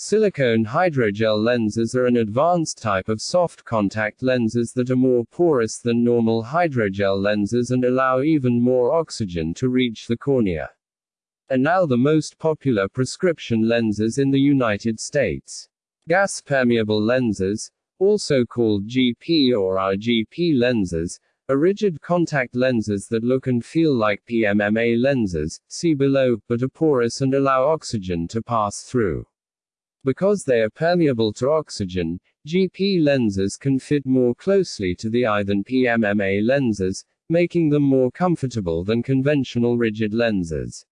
Silicone hydrogel lenses are an advanced type of soft contact lenses that are more porous than normal hydrogel lenses and allow even more oxygen to reach the cornea. Are now the most popular prescription lenses in the United States. Gas permeable lenses, also called GP or RGP lenses, are rigid contact lenses that look and feel like PMMA lenses, see below, but are porous and allow oxygen to pass through. Because they are permeable to oxygen, GP lenses can fit more closely to the eye than PMMA lenses, making them more comfortable than conventional rigid lenses.